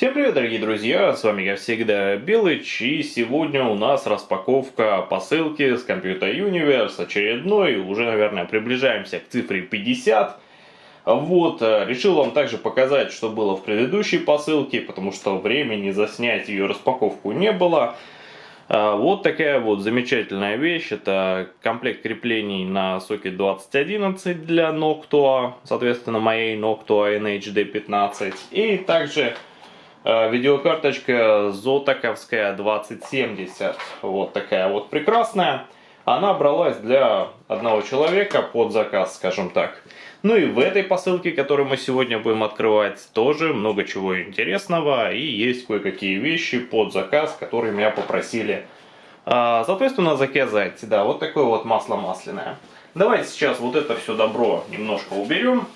Всем привет, дорогие друзья, с вами, как всегда, Белыч, и сегодня у нас распаковка посылки с Computer Universe, очередной, уже, наверное, приближаемся к цифре 50. Вот, э, решил вам также показать, что было в предыдущей посылке, потому что времени заснять ее распаковку не было. А, вот такая вот замечательная вещь. Это комплект креплений на сокет 2011 для Noctua, соответственно, моей Noctua NHD15. И также видеокарточка Зотаковская 2070. Вот такая вот прекрасная. Она бралась для одного человека под заказ, скажем так. Ну и в этой посылке, которую мы сегодня будем открывать, тоже много чего интересного. И есть кое-какие вещи под заказ, которые меня попросили, а, соответственно, заказать. Да, вот такое вот масло масляное. Давайте сейчас вот это все добро немножко уберем.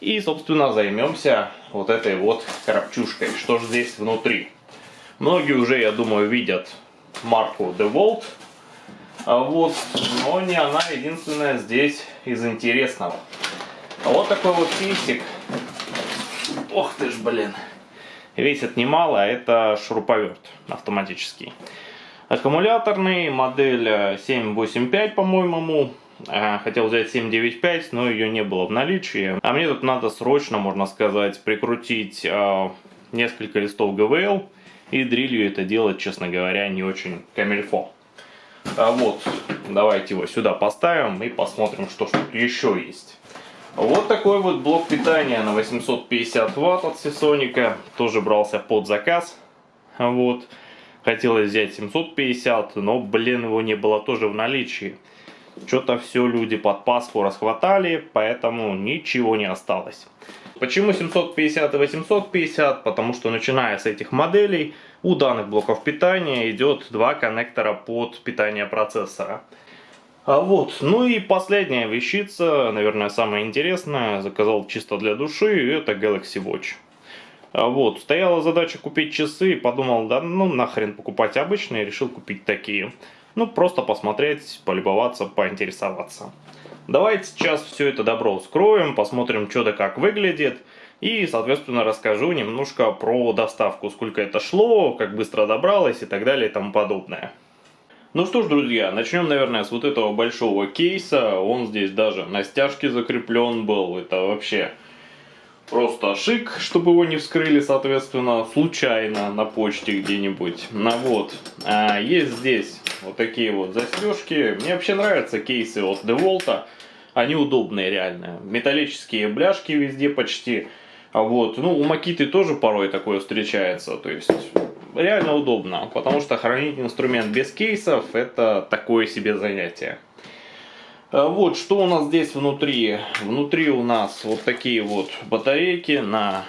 И, собственно, займемся вот этой вот коробчушкой. Что же здесь внутри? Многие уже, я думаю, видят марку DeWalt. А вот, но не она единственная здесь из интересного. А вот такой вот кейсик. Ох ты ж, блин. Весит немало, а это шуруповерт автоматический. Аккумуляторный, модель 785, по-моему. А, хотел взять 795, но ее не было в наличии. А мне тут надо срочно, можно сказать, прикрутить э, несколько листов ГВЛ. И дрелью это делать, честно говоря, не очень камильфо. А вот, давайте его сюда поставим и посмотрим, что тут еще есть. Вот такой вот блок питания на 850 ватт от Сисоника. Тоже брался под заказ. Вот. Хотелось взять 750, но, блин, его не было тоже в наличии. Что-то все люди под Пасху расхватали, поэтому ничего не осталось. Почему 750 и 850? Потому что начиная с этих моделей у данных блоков питания идет два коннектора под питание процессора. А вот, ну и последняя вещица, наверное, самая интересная, заказал чисто для души, это Galaxy Watch. А вот, стояла задача купить часы, подумал, да ну нахрен покупать обычные, решил купить такие. Ну, просто посмотреть, полюбоваться, поинтересоваться. Давайте сейчас все это добро вскроем, посмотрим, что да как выглядит. И, соответственно, расскажу немножко про доставку, сколько это шло, как быстро добралось и так далее и тому подобное. Ну что ж, друзья, начнем, наверное, с вот этого большого кейса. Он здесь даже на стяжке закреплен был. Это вообще просто шик, чтобы его не вскрыли, соответственно, случайно на почте где-нибудь. Ну вот, а есть здесь вот такие вот застежки. Мне вообще нравятся кейсы от DeWalt. Они удобные реально. Металлические бляшки везде почти. А вот, ну, у Макиты тоже порой такое встречается. То есть, реально удобно. Потому что хранить инструмент без кейсов, это такое себе занятие. А вот, что у нас здесь внутри? Внутри у нас вот такие вот батарейки на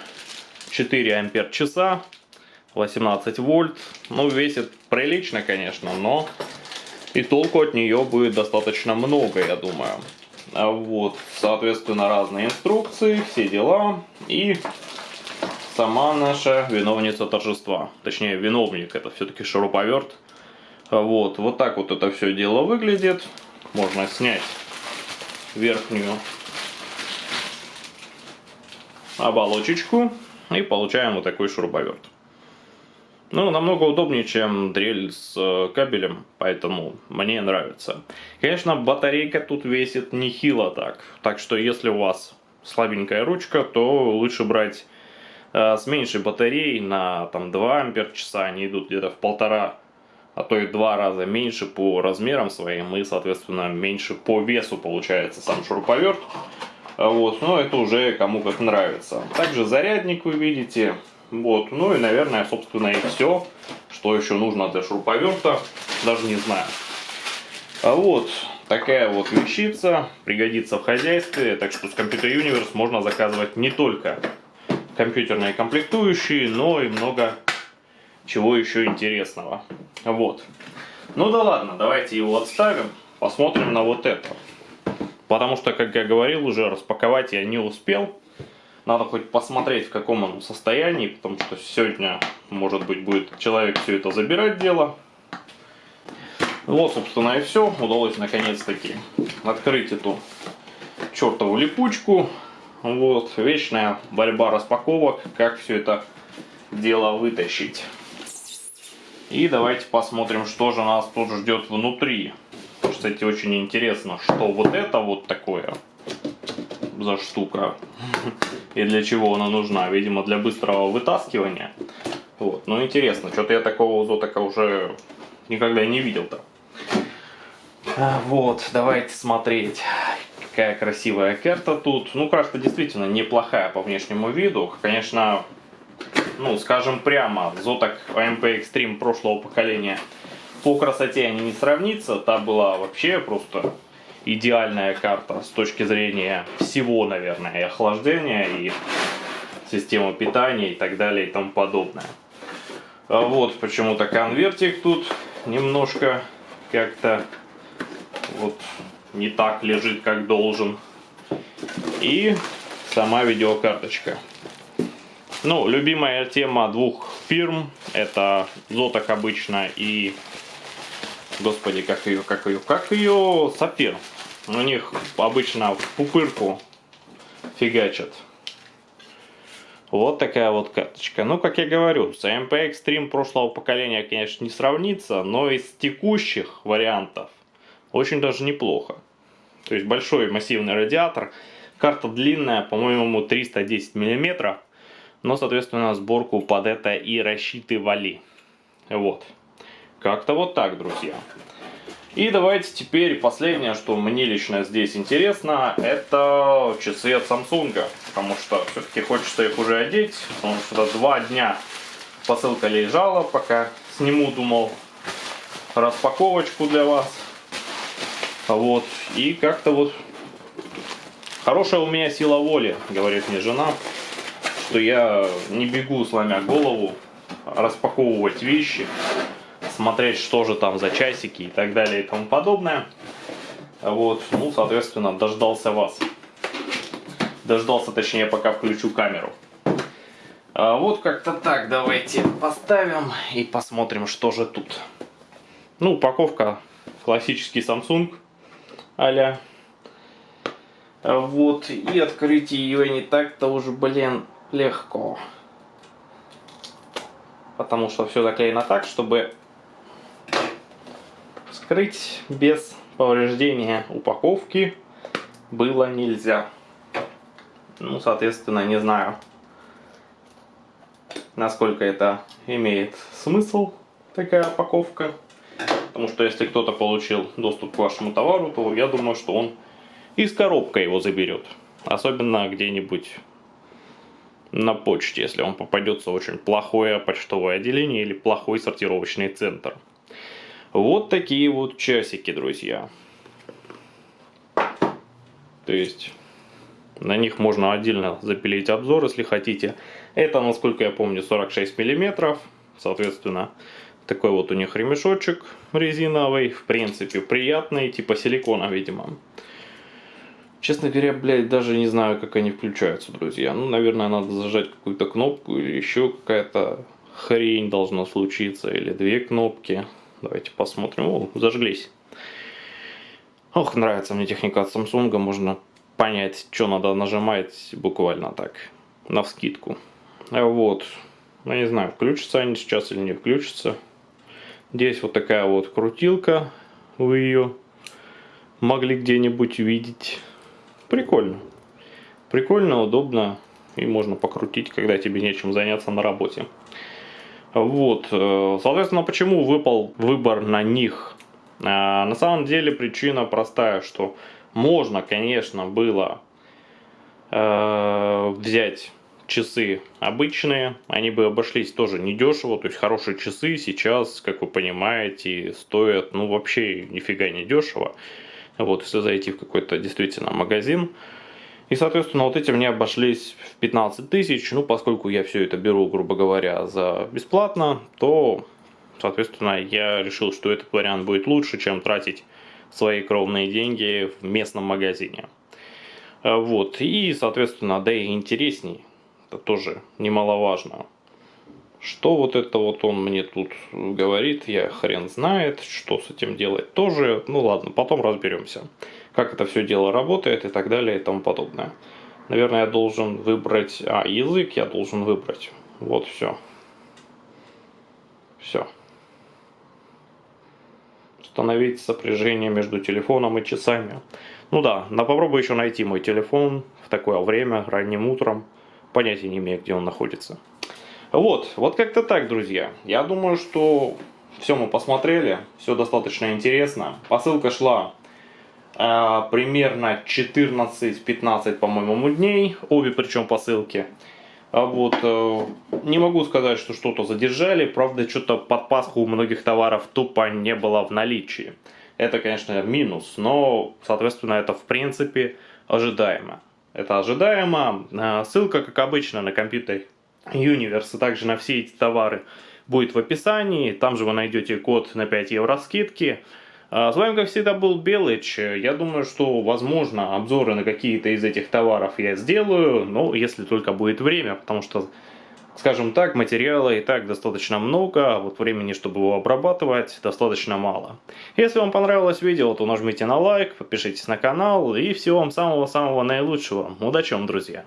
4 ампер часа. 18 вольт. Ну, весит прилично, конечно, но и толку от нее будет достаточно много, я думаю. А вот, соответственно, разные инструкции, все дела. И сама наша виновница торжества. Точнее, виновник, это все-таки шуруповерт. Вот, вот так вот это все дело выглядит. Можно снять верхнюю оболочечку и получаем вот такой шуруповерт. Ну, намного удобнее, чем дрель с э, кабелем, поэтому мне нравится. Конечно, батарейка тут весит нехило так, так что если у вас слабенькая ручка, то лучше брать э, с меньшей батареей на там 2 ампер часа, они идут где-то в полтора, а то и два раза меньше по размерам своим и, соответственно, меньше по весу получается сам шуруповерт. Вот, но это уже кому как нравится. Также зарядник вы видите, вот, ну и, наверное, собственно, и все, что еще нужно для шуруповерта, даже не знаю. А вот, такая вот вещица, пригодится в хозяйстве, так что с Computer Universe можно заказывать не только компьютерные комплектующие, но и много чего еще интересного. Вот. Ну да ладно, давайте его отставим, посмотрим на вот это. Потому что, как я говорил, уже распаковать я не успел. Надо хоть посмотреть, в каком он состоянии, потому что сегодня, может быть, будет человек все это забирать дело. Вот, собственно, и все. Удалось наконец-таки открыть эту чертову липучку. Вот, вечная борьба распаковок, как все это дело вытащить. И давайте посмотрим, что же нас тут ждет внутри. Кстати, очень интересно, что вот это вот такое за штука и для чего она нужна. Видимо, для быстрого вытаскивания. Вот. Ну, интересно, что-то я такого зотака уже никогда не видел-то. А, вот, давайте смотреть. Какая красивая карта тут. Ну, карта действительно неплохая по внешнему виду. Конечно, ну, скажем прямо, Зоток AMP Extreme прошлого поколения по красоте они не сравнится. Та была вообще просто идеальная карта с точки зрения всего, наверное, и охлаждения, и системы питания, и так далее, и тому подобное. А вот почему-то конвертик тут немножко как-то вот не так лежит, как должен. И сама видеокарточка. Ну, любимая тема двух фирм, это Зоток обычно и, господи, как ее, как ее, как ее, Сапир. У них обычно в пупырку фигачат. Вот такая вот карточка. Ну, как я говорю, с AMP Extreme прошлого поколения, конечно, не сравнится, но из текущих вариантов очень даже неплохо. То есть большой массивный радиатор. Карта длинная, по-моему, 310 миллиметров но, соответственно, сборку под это и рассчитывали. Вот. Как-то вот так, друзья. И давайте теперь последнее, что мне лично здесь интересно, это часы от Samsung. Потому что все-таки хочется их уже одеть, потому что два дня посылка лежала, пока сниму, думал, распаковочку для вас. Вот. И как-то вот хорошая у меня сила воли, говорит мне жена что я не бегу, сломя голову, распаковывать вещи, смотреть, что же там за часики и так далее и тому подобное. Вот, ну, соответственно, дождался вас. Дождался, точнее, пока включу камеру. А вот как-то так, давайте поставим и посмотрим, что же тут. Ну, упаковка классический Samsung а Вот, и открыть ее не так-то уже, блин, легко. Потому что все заклеено так, чтобы скрыть без повреждения упаковки было нельзя. Ну, соответственно, не знаю, насколько это имеет смысл, такая упаковка. Потому что если кто-то получил доступ к вашему товару, то я думаю, что он из коробка его заберет. Особенно где-нибудь на почте, если вам попадется очень плохое почтовое отделение или плохой сортировочный центр. Вот такие вот часики, друзья. То есть на них можно отдельно запилить обзор, если хотите. Это, насколько я помню, 46 миллиметров. Соответственно, такой вот у них ремешочек резиновый. В принципе, приятный, типа силикона, видимо. Честно говоря, блядь, даже не знаю, как они включаются, друзья. Ну, наверное, надо зажать какую-то кнопку или еще какая-то хрень должна случиться. Или две кнопки. Давайте посмотрим. О, зажглись. Ох, нравится мне техника от Samsung. Можно понять, что надо нажимать буквально так. На вскидку. Вот. Ну, не знаю, включатся они сейчас или не включатся. Здесь вот такая вот крутилка. Вы ее могли где-нибудь увидеть. Прикольно. Прикольно, удобно и можно покрутить, когда тебе нечем заняться на работе. Вот, э, соответственно, почему выпал выбор на них? А, на самом деле причина простая, что можно, конечно, было э, взять часы обычные, они бы обошлись тоже недешево, то есть хорошие часы сейчас, как вы понимаете, стоят, ну, вообще нифига не дешево. Вот, если зайти в какой-то действительно магазин. И, соответственно, вот эти мне обошлись в 15 тысяч. Ну, поскольку я все это беру, грубо говоря, за бесплатно, то, соответственно, я решил, что этот вариант будет лучше, чем тратить свои кровные деньги в местном магазине. Вот, и, соответственно, да и интересней. Это тоже немаловажно. Что вот это вот он мне тут говорит, я хрен знает, что с этим делать тоже. Ну ладно, потом разберемся, как это все дело работает и так далее и тому подобное. Наверное, я должен выбрать... А, язык я должен выбрать. Вот все. Все. Установить сопряжение между телефоном и часами. Ну да, но попробую еще найти мой телефон в такое время, ранним утром. Понятия не имею, где он находится. Вот, вот как-то так, друзья. Я думаю, что все мы посмотрели, все достаточно интересно. Посылка шла примерно 14-15, по-моему, дней, обе причем посылки. А вот, э, не могу сказать, что что-то задержали, правда, что-то под Пасху у многих товаров тупо не было в наличии. Это, конечно, минус, но, соответственно, это в принципе ожидаемо. Это ожидаемо. Э, ссылка, как обычно, на компьютер Universe, а также на все эти товары будет в описании. Там же вы найдете код на 5 евро скидки. А, с вами, как всегда, был Белыч. Я думаю, что, возможно, обзоры на какие-то из этих товаров я сделаю, но если только будет время, потому что, скажем так, материала и так достаточно много, а вот времени, чтобы его обрабатывать, достаточно мало. Если вам понравилось видео, то нажмите на лайк, подпишитесь на канал и всего вам самого-самого наилучшего. Удачи вам, друзья!